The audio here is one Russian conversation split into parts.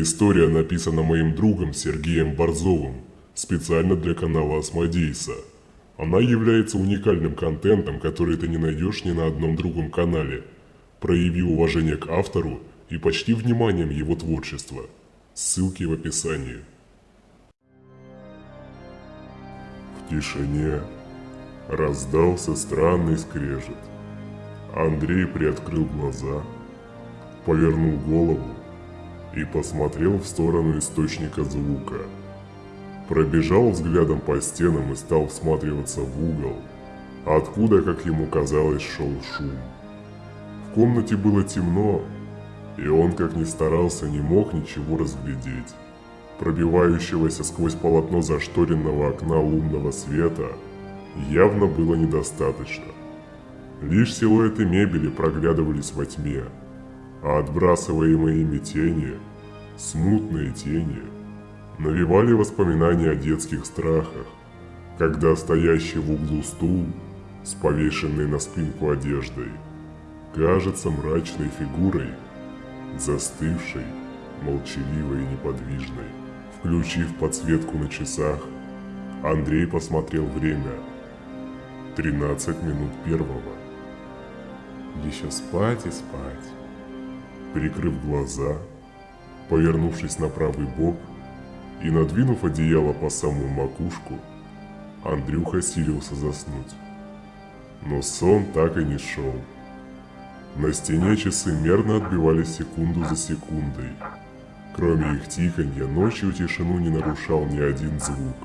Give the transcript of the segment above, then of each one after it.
История написана моим другом Сергеем Борзовым, специально для канала Осмодейса. Она является уникальным контентом, который ты не найдешь ни на одном другом канале. Прояви уважение к автору и почти вниманием его творчества. Ссылки в описании. В тишине раздался странный скрежет. Андрей приоткрыл глаза, повернул голову и посмотрел в сторону источника звука. Пробежал взглядом по стенам и стал всматриваться в угол, откуда, как ему казалось, шел шум. В комнате было темно, и он, как ни старался, не мог ничего разглядеть. Пробивающегося сквозь полотно зашторенного окна лунного света явно было недостаточно. Лишь силуэты мебели проглядывались во тьме, а отбрасываемые ими тени, смутные тени, навевали воспоминания о детских страхах, когда стоящий в углу стул с повешенной на спинку одеждой кажется мрачной фигурой, застывшей, молчаливой и неподвижной. Включив подсветку на часах, Андрей посмотрел время. 13 минут первого. Еще спать и спать. Прикрыв глаза, повернувшись на правый бок и надвинув одеяло по самую макушку, Андрюха силился заснуть. Но сон так и не шел. На стене часы мерно отбивали секунду за секундой. Кроме их тиканья, ночью тишину не нарушал ни один звук.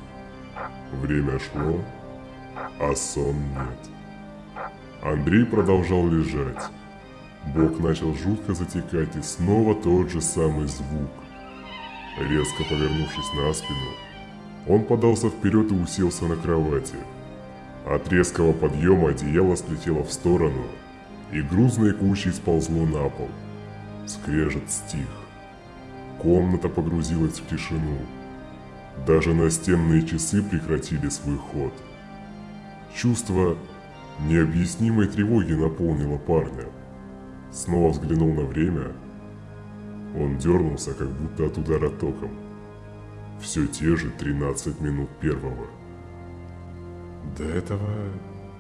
Время шло, а сон нет. Андрей продолжал лежать. Бок начал жутко затекать, и снова тот же самый звук. Резко повернувшись на спину, он подался вперед и уселся на кровати. От резкого подъема одеяло слетело в сторону, и грузной кучей сползло на пол. Скрежет стих. Комната погрузилась в тишину. Даже настенные часы прекратили свой ход. Чувство необъяснимой тревоги наполнило парня. Снова взглянул на время. Он дернулся, как будто от удара током. Все те же 13 минут первого. Да этого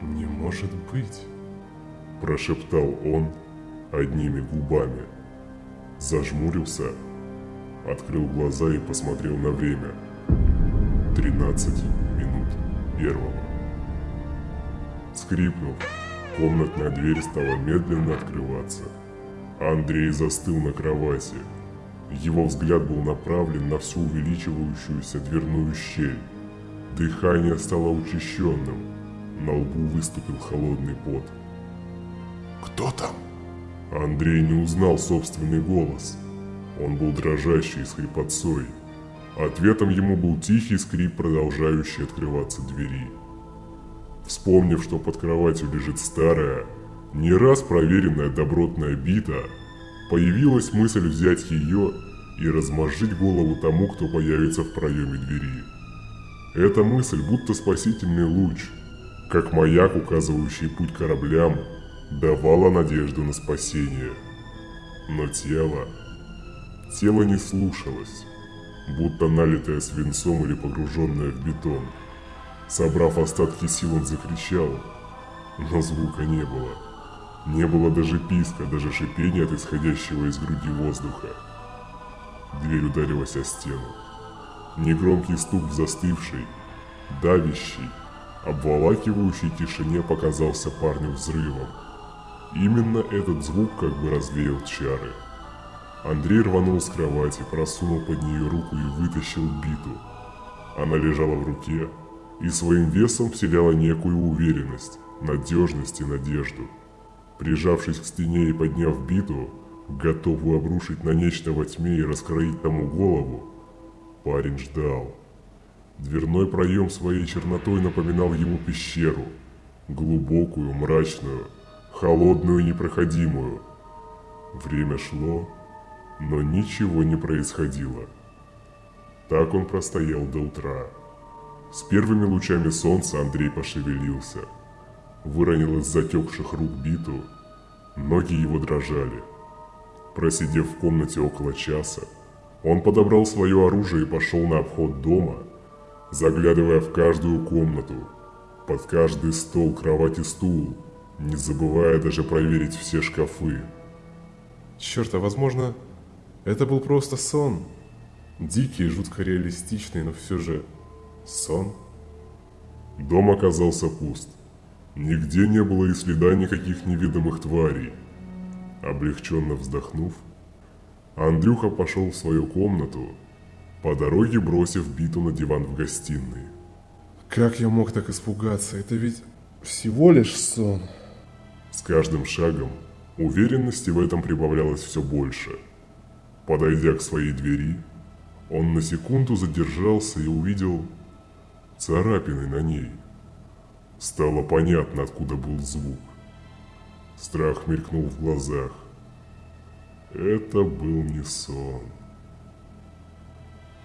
не может быть. Прошептал он одними губами. Зажмурился, открыл глаза и посмотрел на время. 13 минут первого. Скрипнув, Комнатная дверь стала медленно открываться. Андрей застыл на кровати. Его взгляд был направлен на всю увеличивающуюся дверную щель. Дыхание стало учащенным. На лбу выступил холодный пот. «Кто там?» Андрей не узнал собственный голос. Он был дрожащий с хрипотцой. Ответом ему был тихий скрип, продолжающий открываться двери. Вспомнив, что под кроватью лежит старая, не раз проверенная добротная бита, появилась мысль взять ее и размозжить голову тому, кто появится в проеме двери. Эта мысль будто спасительный луч, как маяк, указывающий путь кораблям, давала надежду на спасение. Но тело... Тело не слушалось, будто налитое свинцом или погруженное в бетон. Собрав остатки сил, он закричал, но звука не было. Не было даже писка, даже шипения от исходящего из груди воздуха. Дверь ударилась о стену. Негромкий стук в застывшей, давящей, обволакивающей тишине показался парню взрывом. Именно этот звук как бы развеял чары. Андрей рванул с кровати, просунул под нее руку и вытащил биту. Она лежала в руке, и своим весом вселяла некую уверенность, надежность и надежду. Прижавшись к стене и подняв биту, готовую обрушить на нечто во тьме и раскроить тому голову, парень ждал. Дверной проем своей чернотой напоминал ему пещеру, глубокую, мрачную, холодную и непроходимую. Время шло, но ничего не происходило. Так он простоял до утра. С первыми лучами солнца Андрей пошевелился. Выронил из затекших рук биту. Ноги его дрожали. Просидев в комнате около часа, Он подобрал свое оружие и пошел на обход дома, заглядывая в каждую комнату, под каждый стол, кровать и стул, не забывая даже проверить все шкафы. Черт, а возможно, это был просто сон. Дикий жутко реалистичный, но все же сон. Дом оказался пуст. Нигде не было и следа никаких невидимых тварей. Облегченно вздохнув, Андрюха пошел в свою комнату, по дороге бросив биту на диван в гостиной. Как я мог так испугаться? Это ведь всего лишь сон. С каждым шагом уверенности в этом прибавлялось все больше. Подойдя к своей двери, он на секунду задержался и увидел царапины на ней. Стало понятно, откуда был звук. Страх мелькнул в глазах. Это был не сон.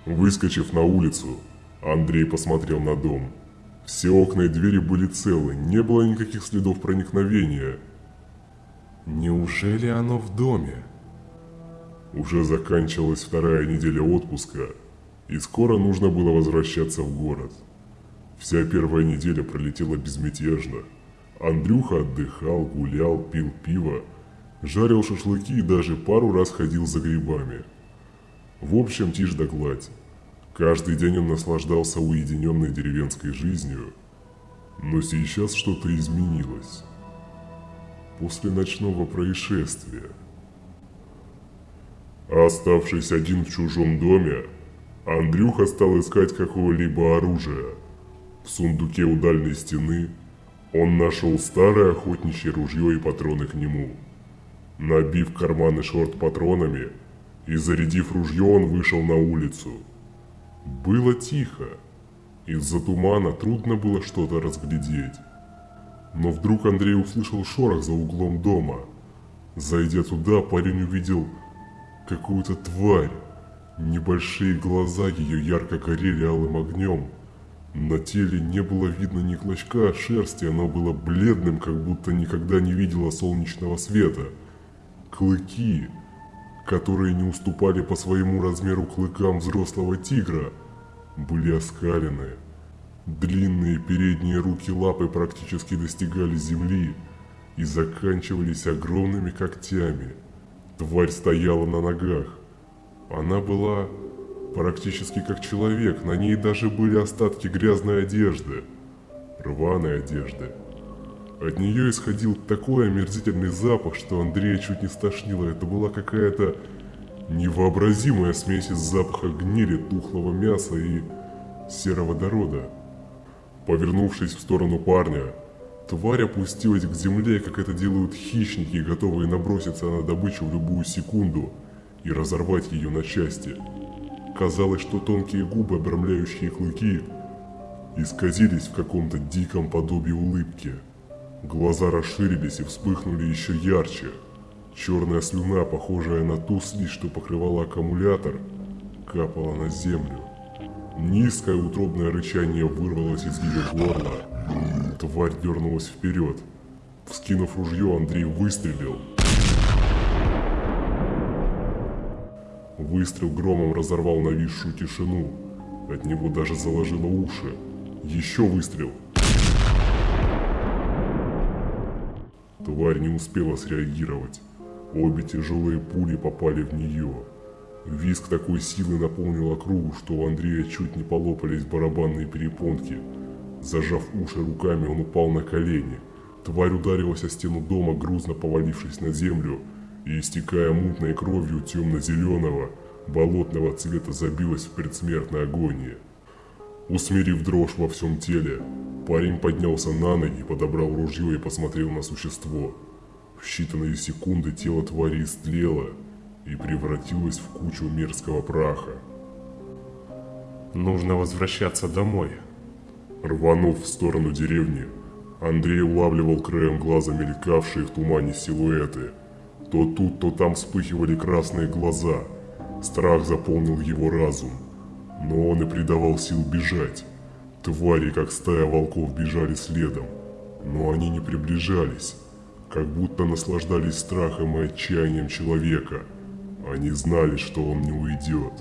Выскочив на улицу, Андрей посмотрел на дом. Все окна и двери были целы, не было никаких следов проникновения. Неужели оно в доме? Уже заканчивалась вторая неделя отпуска, и скоро нужно было возвращаться в город. Вся первая неделя пролетела безмятежно. Андрюха отдыхал, гулял, пил пиво, жарил шашлыки и даже пару раз ходил за грибами. В общем, тишь да гладь. Каждый день он наслаждался уединенной деревенской жизнью, но сейчас что-то изменилось. После ночного происшествия. Оставшись один в чужом доме, Андрюха стал искать какого-либо оружия. В сундуке у дальней стены он нашел старое охотничье ружье и патроны к нему. Набив карманы шорт патронами и зарядив ружье, он вышел на улицу – было тихо. Из-за тумана трудно было что-то разглядеть. Но вдруг Андрей услышал шорох за углом дома. Зайдя туда, парень увидел какую-то тварь. Небольшие глаза ее ярко горели алым огнем. На теле не было видно ни клочка шерсти, оно было бледным, как будто никогда не видело солнечного света. Клыки, которые не уступали по своему размеру клыкам взрослого тигра, были оскалены. Длинные передние руки лапы практически достигали земли и заканчивались огромными когтями. Тварь стояла на ногах. Она была практически как человек, на ней даже были остатки грязной одежды, рваной одежды. От нее исходил такой омерзительный запах, что Андрея чуть не стошнило. Это была какая-то невообразимая смесь из запаха гнили, тухлого мяса и сероводорода. Повернувшись в сторону парня, тварь опустилась к земле, как это делают хищники, готовые наброситься на добычу в любую секунду и разорвать ее на части. Казалось, что тонкие губы, обрамляющие клыки, исказились в каком-то диком подобии улыбки. Глаза расширились и вспыхнули еще ярче. Черная слюна, похожая на ту слизь, что покрывала аккумулятор, капала на землю. Низкое утробное рычание вырвалось из ее горла. Тварь дернулась вперед. Вскинув ружье, Андрей выстрелил. Выстрел громом разорвал нависшую тишину. От него даже заложило уши. Еще выстрел. Тварь не успела среагировать. Обе тяжелые пули попали в нее. Виск такой силы наполнил округу, что у Андрея чуть не полопались барабанные перепонки. Зажав уши руками, он упал на колени. Тварь ударилась о стену дома, грузно повалившись на землю, и, истекая мутной кровью темно-зеленого, болотного цвета, забилась в предсмертной агонии. Усмирив дрожь во всем теле, парень поднялся на ноги, подобрал ружье и посмотрел на существо. В считанные секунды тело твари истлело и превратилось в кучу мерзкого праха. Нужно возвращаться домой. Рванув в сторону деревни, Андрей улавливал краем глаза мелькавшие в тумане силуэты. То тут, то там вспыхивали красные глаза. Страх заполнил его разум но он и придавал сил бежать. Твари, как стая волков, бежали следом, но они не приближались, как будто наслаждались страхом и отчаянием человека. Они знали, что он не уйдет.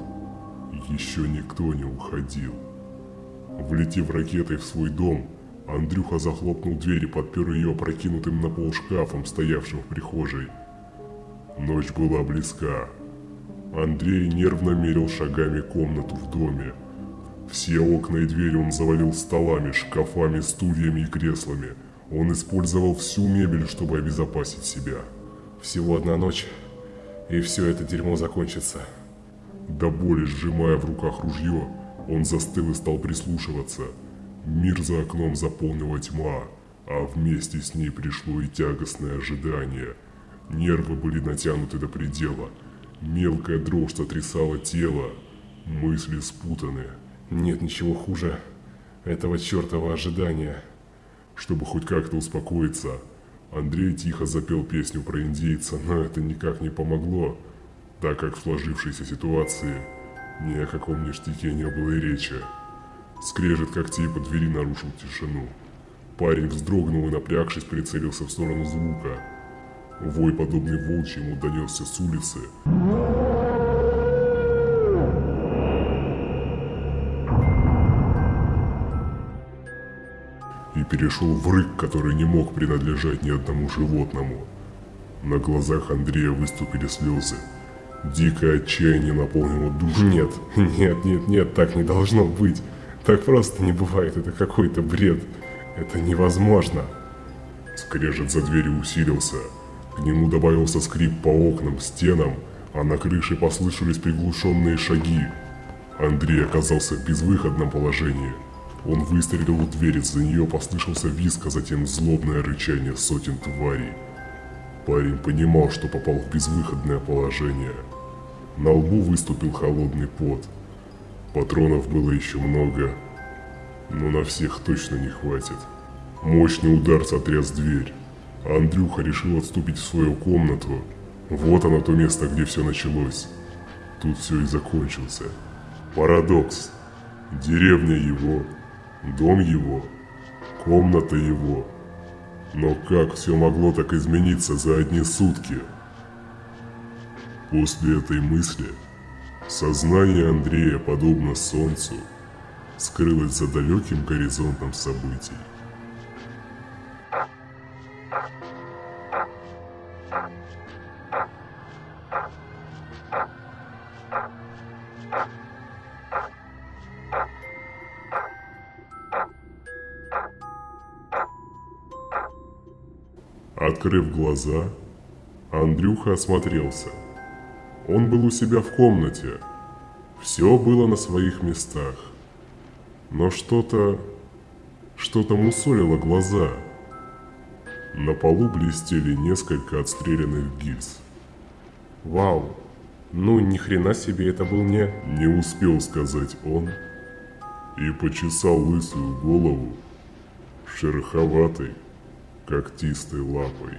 Еще никто не уходил. Влетев ракетой в свой дом, Андрюха захлопнул дверь и подпер ее опрокинутым на пол шкафом, стоявшим в прихожей. Ночь была близка. Андрей нервно мерил шагами комнату в доме. Все окна и двери он завалил столами, шкафами, стульями и креслами. Он использовал всю мебель, чтобы обезопасить себя. Всего одна ночь, и все это дерьмо закончится. До боли сжимая в руках ружье, он застыл и стал прислушиваться. Мир за окном заполнила тьма, а вместе с ней пришло и тягостное ожидание. Нервы были натянуты до предела. Мелкая дрожь сотрясала тело. Мысли спутаны. Нет ничего хуже этого чертова ожидания. Чтобы хоть как-то успокоиться, Андрей тихо запел песню про индейца, но это никак не помогло, так как в сложившейся ситуации ни о каком ништяке не было и речи. Скрежет когтей по двери нарушил тишину. Парень вздрогнул и, напрягшись, прицелился в сторону звука. Вой, подобный волчьему, донесся с улицы. И перешел в рык, который не мог принадлежать ни одному животному. На глазах Андрея выступили слезы. Дикое отчаяние наполнило душу. Нет, нет, нет, нет, так не должно быть. Так просто не бывает, это какой-то бред. Это невозможно. Скрежет за дверью усилился. К нему добавился скрип по окнам, стенам, а на крыше послышались приглушенные шаги. Андрей оказался в безвыходном положении. Он выстрелил в дверь, за нее послышался визг, а затем злобное рычание сотен тварей. Парень понимал, что попал в безвыходное положение. На лбу выступил холодный пот. Патронов было еще много, но на всех точно не хватит. Мощный удар сотряс дверь. Андрюха решил отступить в свою комнату. Вот оно то место, где все началось. Тут все и закончился. Парадокс. Деревня его, дом его, комната его. Но как все могло так измениться за одни сутки? После этой мысли сознание Андрея, подобно солнцу, скрылось за далеким горизонтом событий. Открыв глаза, Андрюха осмотрелся. Он был у себя в комнате. Все было на своих местах. Но что-то... что-то мусолило глаза. На полу блестели несколько отстрелянных гильз. Вау, ну ни хрена себе это был не... Не успел сказать он и почесал лысую голову шероховатой когтистой лапой.